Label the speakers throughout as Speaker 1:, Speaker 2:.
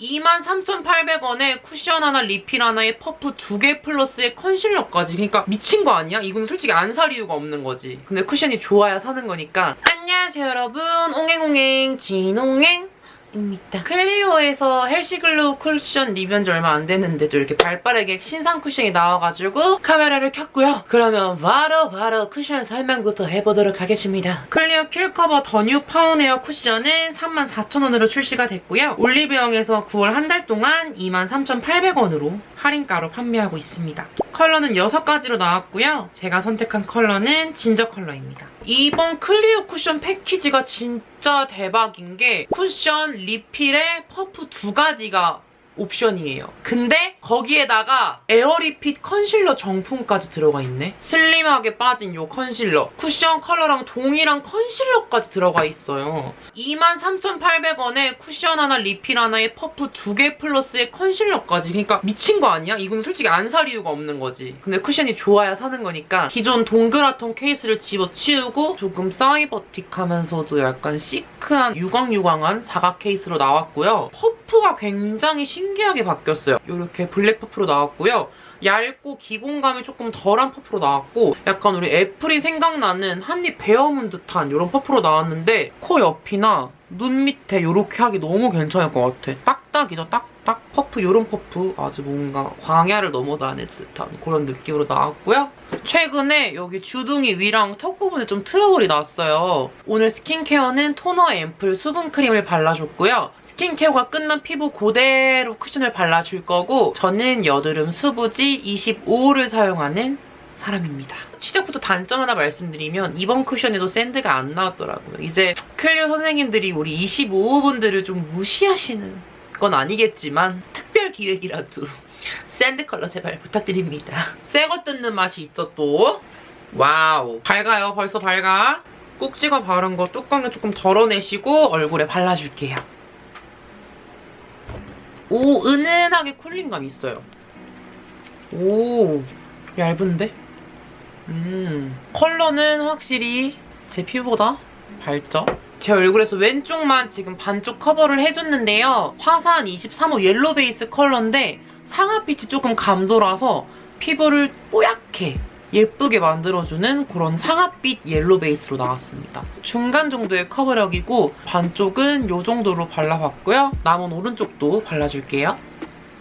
Speaker 1: 23,800원에 쿠션 하나, 리필 하나에 퍼프 두 개 플러스에 컨실러까지. 그러니까 미친 거 아니야? 이거는 솔직히 안 살 이유가 없는 거지. 근데 쿠션이 좋아야 사는 거니까. 안녕하세요 여러분. 옹행옹행 진옹행. 입니다. 클리오에서 헬시글로우 쿠션 리뷰한 지 얼마 안 됐는데도 이렇게 발빠르게 신상 쿠션이 나와가지고 카메라를 켰고요. 그러면 바로 바로 쿠션 설명부터 해보도록 하겠습니다. 클리오 킬커버 더뉴 파운웨어 쿠션은 34,000원으로 출시가 됐고요. 올리브영에서 9월 한 달 동안 23,800원으로 할인가로 판매하고 있습니다. 컬러는 6가지로 나왔고요. 제가 선택한 컬러는 진저 컬러입니다. 이번 클리오 쿠션 패키지가 진짜 대박인 게 쿠션, 리필에 퍼프 두 가지가 옵션이에요. 근데 거기에다가 에어리핏 컨실러 정품까지 들어가 있네. 슬림하게 빠진 요 컨실러. 쿠션 컬러랑 동일한 컨실러까지 들어가 있어요. 23,800원에 쿠션 하나, 리필 하나에 퍼프 두 개 플러스에 컨실러까지. 그러니까 미친 거 아니야? 이거는 솔직히 안 살 이유가 없는 거지. 근데 쿠션이 좋아야 사는 거니까 기존 동그랗던 케이스를 집어치우고 조금 사이버틱하면서도 약간 시크한 유광유광한 사각 케이스로 나왔고요. 퍼프가 굉장히 신기 하게 바뀌었어요. 이렇게 블랙 퍼프로 나왔고요. 얇고 기공감이 조금 덜한 퍼프로 나왔고 약간 우리 애플이 생각나는 한입 베어문 듯한 이런 퍼프로 나왔는데 코 옆이나 눈 밑에 이렇게 하기 너무 괜찮을 것 같아. 딱 딱이죠, 딱딱. 퍼프, 이런 퍼프 아주 뭔가 광야를 넘어다닐 듯한 그런 느낌으로 나왔고요. 최근에 여기 주둥이 위랑 턱 부분에 좀 트러블이 났어요. 오늘 스킨케어는 토너 앰플 수분크림을 발라줬고요. 스킨케어가 끝난 피부 그대로 쿠션을 발라줄 거고 저는 여드름 수부지 25호를 사용하는 사람입니다. 시작부터 단점 하나 말씀드리면 이번 쿠션에도 샌드가 안 나왔더라고요. 이제 클리오 선생님들이 우리 25호분들을 좀 무시하시는 건 아니겠지만 특별 기획이라도 샌드 컬러 제발 부탁드립니다. 새거 뜯는 맛이 있죠 또. 와우. 밝아요. 벌써 밝아. 꾹 찍어 바른 거 뚜껑에 조금 덜어내시고 얼굴에 발라줄게요. 오, 은은하게 쿨링감 있어요. 오, 얇은데? 음, 컬러는 확실히 제 피부보다 밝죠? 제 얼굴에서 왼쪽만 지금 반쪽 커버를 해줬는데요. 화사한 23호 옐로 베이스 컬러인데 상아빛이 조금 감돌아서 피부를 뽀얗게 예쁘게 만들어주는 그런 상아빛 옐로 베이스로 나왔습니다. 중간 정도의 커버력이고 반쪽은 이 정도로 발라봤고요. 남은 오른쪽도 발라줄게요.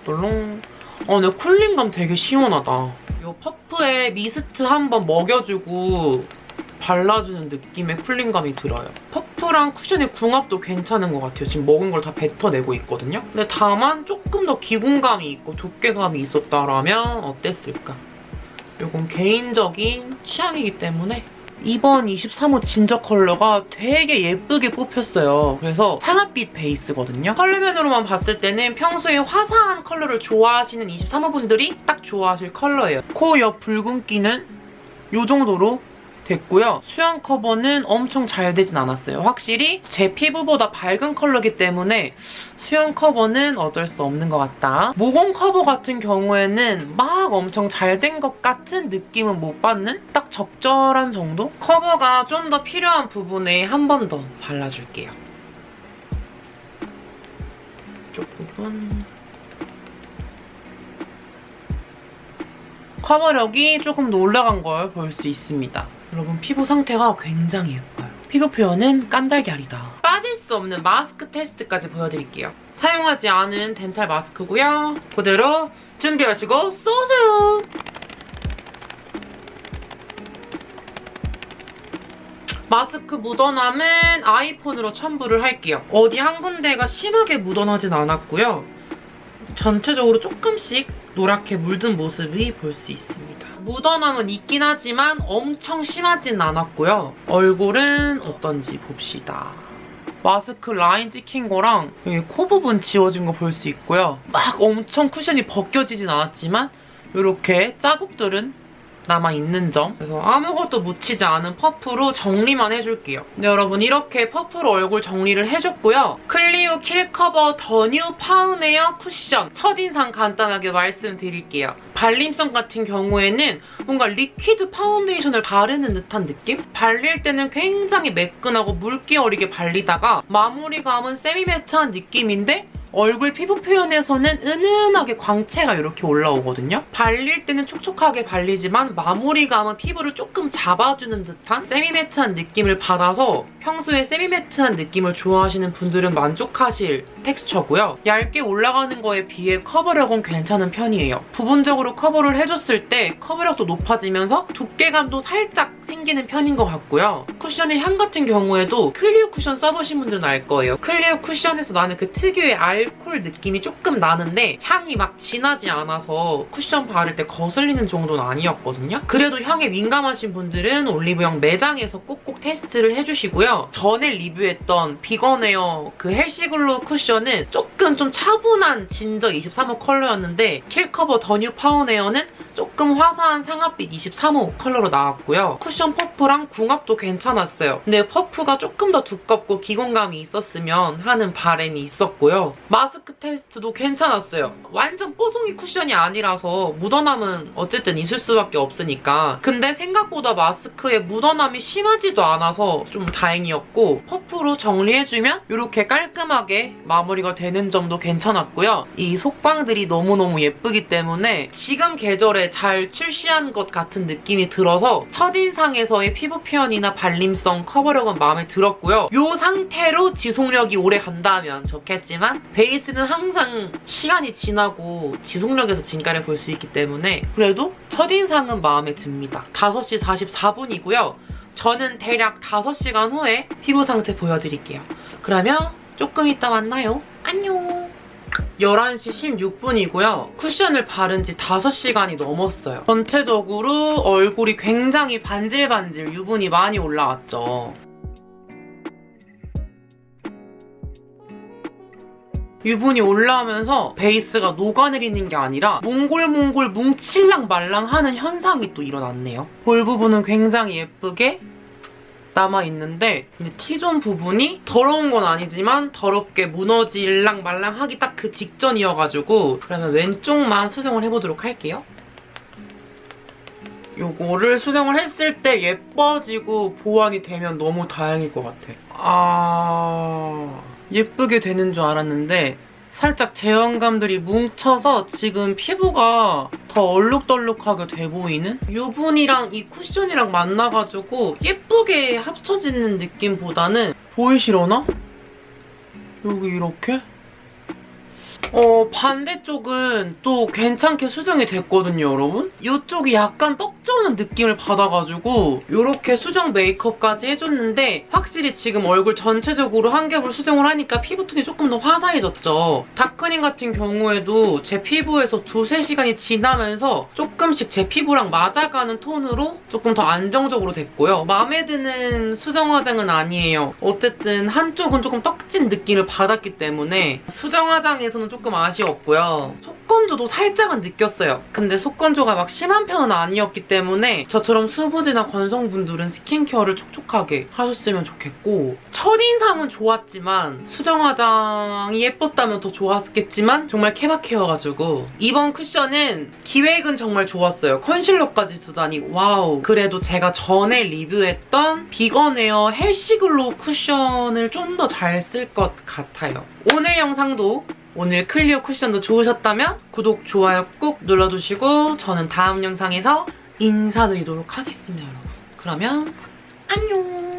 Speaker 1: 놀롱. 어, 근데 쿨링감 되게 시원하다. 이 퍼프에 미스트 한번 먹여주고 발라주는 느낌의 쿨링감이 들어요. 퍼프랑 쿠션의 궁합도 괜찮은 것 같아요. 지금 먹은 걸 다 뱉어내고 있거든요. 근데 다만 조금 더 기공감이 있고 두께감이 있었다면 어땠을까? 이건 개인적인 취향이기 때문에 이번 23호 진저 컬러가 되게 예쁘게 뽑혔어요. 그래서 상아빛 베이스거든요. 컬러면으로만 봤을 때는 평소에 화사한 컬러를 좋아하시는 23호 분들이 딱 좋아하실 컬러예요. 코 옆 붉은기는 이 정도로 됐고요. 수영 커버는 엄청 잘 되진 않았어요. 확실히 제 피부보다 밝은 컬러기 때문에 수영 커버는 어쩔 수 없는 것 같다. 모공 커버 같은 경우에는 막 엄청 잘 된 것 같은 느낌은 못 받는 딱 적절한 정도? 커버가 좀 더 필요한 부분에 한 번 더 발라줄게요. 이쪽 부분... 커버력이 조금 더 올라간 걸 볼 수 있습니다. 여러분 피부 상태가 굉장히 예뻐요. 피부 표현은 깐달걀이다. 빠질 수 없는 마스크 테스트까지 보여드릴게요. 사용하지 않은 덴탈 마스크고요. 그대로 준비하시고 쏘세요. 마스크 묻어남은 아이폰으로 첨부를 할게요. 어디 한 군데가 심하게 묻어나진 않았고요. 전체적으로 조금씩 노랗게 물든 모습이 볼 수 있습니다. 묻어남은 있긴 하지만 엄청 심하진 않았고요. 얼굴은 어떤지 봅시다. 마스크 라인 찍힌 거랑 여기 코 부분 지워진 거 볼 수 있고요. 막 엄청 쿠션이 벗겨지진 않았지만 이렇게 자국들은 남아있는 점 그래서 아무것도 묻히지 않은 퍼프로 정리만 해줄게요. 근데 여러분 이렇게 퍼프로 얼굴 정리를 해줬고요. 클리오 킬커버 더뉴 파운웨어 쿠션 첫인상 간단하게 말씀드릴게요. 발림성 같은 경우에는 뭔가 리퀴드 파운데이션을 바르는 듯한 느낌? 발릴 때는 굉장히 매끈하고 물기 어리게 발리다가 마무리감은 세미매트한 느낌인데 얼굴 피부 표현에서는 은은하게 광채가 이렇게 올라오거든요. 발릴 때는 촉촉하게 발리지만 마무리감은 피부를 조금 잡아주는 듯한 세미매트한 느낌을 받아서 평소에 세미매트한 느낌을 좋아하시는 분들은 만족하실 텍스처고요. 얇게 올라가는 거에 비해 커버력은 괜찮은 편이에요. 부분적으로 커버를 해줬을 때 커버력도 높아지면서 두께감도 살짝 생기는 편인 것 같고요. 쿠션의 향 같은 경우에도 클리오 쿠션 써보신 분들은 알 거예요. 클리오 쿠션에서 나는 그 특유의 알콜 느낌이 조금 나는데 향이 막 진하지 않아서 쿠션 바를 때 거슬리는 정도는 아니었거든요. 그래도 향에 민감하신 분들은 올리브영 매장에서 꼭꼭 테스트를 해주시고요. 전에 리뷰했던 비건웨어 그 헬시글로 쿠션 은 조금 좀 차분한 진저 23호 컬러였는데 킬커버 더뉴 파운웨어는 조금 화사한 상아빛 23호 컬러로 나왔고요. 쿠션 퍼프랑 궁합도 괜찮았어요. 근데 퍼프가 조금 더 두껍고 기공감이 있었으면 하는 바람이 있었고요. 마스크 테스트도 괜찮았어요. 완전 뽀송이 쿠션이 아니라서 묻어남은 어쨌든 있을 수밖에 없으니까. 근데 생각보다 마스크에 묻어남이 심하지도 않아서 좀 다행이었고 퍼프로 정리해주면 이렇게 깔끔하게 마무리가 되는 점도 괜찮았고요. 이 속광들이 너무너무 예쁘기 때문에 지금 계절에 잘 출시한 것 같은 느낌이 들어서 첫인상에서의 피부 표현이나 발림성, 커버력은 마음에 들었고요. 이 상태로 지속력이 오래 간다면 좋겠지만 베이스는 항상 시간이 지나고 지속력에서 진가를 볼 수 있기 때문에 그래도 첫인상은 마음에 듭니다. 5시 44분이고요. 저는 대략 5시간 후에 피부 상태 보여드릴게요. 그러면 조금 이따 만나요. 안녕. 11시 16분이고요. 쿠션을 바른 지 5시간이 넘었어요. 전체적으로 얼굴이 굉장히 반질반질 유분이 많이 올라왔죠. 유분이 올라오면서 베이스가 녹아내리는 게 아니라 몽골몽골 뭉칠랑 말랑하는 현상이 또 일어났네요. 볼 부분은 굉장히 예쁘게 남아있는데 T존 부분이 더러운 건 아니지만 더럽게 무너질랑 말랑하기 딱 그 직전이어가지고 그러면 왼쪽만 수정을 해보도록 할게요. 요거를 수정을 했을 때 예뻐지고 보완이 되면 너무 다행일 것 같아. 아... 예쁘게 되는 줄 알았는데 살짝 제형감들이 뭉쳐서 지금 피부가 더 얼룩덜룩하게 돼 보이는? 유분이랑 이 쿠션이랑 만나가지고 예쁘게 합쳐지는 느낌보다는 보이시려나? 여기 이렇게? 어, 반대쪽은 또 괜찮게 수정이 됐거든요, 여러분? 이쪽이 약간 떡 져오는 느낌을 받아가지고 이렇게 수정 메이크업까지 해줬는데 확실히 지금 얼굴 전체적으로 한 겹을 수정을 하니까 피부톤이 조금 더 화사해졌죠. 다크닝 같은 경우에도 제 피부에서 두세 시간이 지나면서 조금씩 제 피부랑 맞아가는 톤으로 조금 더 안정적으로 됐고요. 마음에 드는 수정 화장은 아니에요. 어쨌든 한쪽은 조금 떡진 느낌을 받았기 때문에 수정 화장에서는 조금 아쉬웠고요. 속건조도 살짝은 느꼈어요. 근데 속건조가 막 심한 편은 아니었기 때문에 저처럼 수부지나 건성분들은 스킨케어를 촉촉하게 하셨으면 좋겠고 첫인상은 좋았지만 수정 화장이 예뻤다면 더 좋았겠지만 정말 케바케여가지고 이번 쿠션은 기획은 정말 좋았어요. 컨실러까지 주다니 와우. 그래도 제가 전에 리뷰했던 비건웨어 헬시글로우 쿠션을 좀 더 잘 쓸 것 같아요. 오늘 영상도 오늘 클리오 쿠션도 좋으셨다면 구독, 좋아요 꾹 눌러주시고 저는 다음 영상에서 인사드리도록 하겠습니다, 여러분. 그러면 안녕!